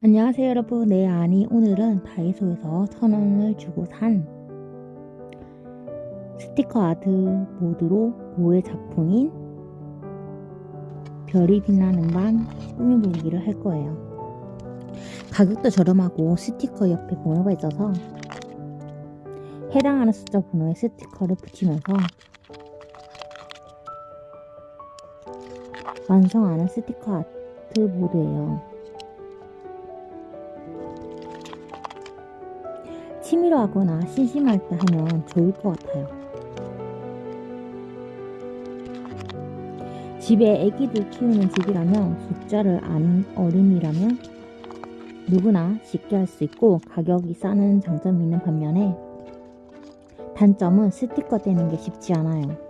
안녕하세요 여러분. 네 아니 오늘은 다이소에서 천원을 주고 산 스티커 아트 모드로 고의 작품인 별이 빛나는 밤 꾸며보기를 할 거예요. 가격도 저렴하고 스티커 옆에 번호가 있어서 해당하는 숫자 번호에 스티커를 붙이면서 완성하는 스티커 아트 모드예요 취미로 하거나 심심할 때 하면 좋을 것 같아요. 집에 아기들 키우는 집이라면 숫자를 아는 어린이라면 누구나 쉽게 할 수 있고 가격이 싸는 장점이 있는 반면에 단점은 스티커 떼는 게 쉽지 않아요.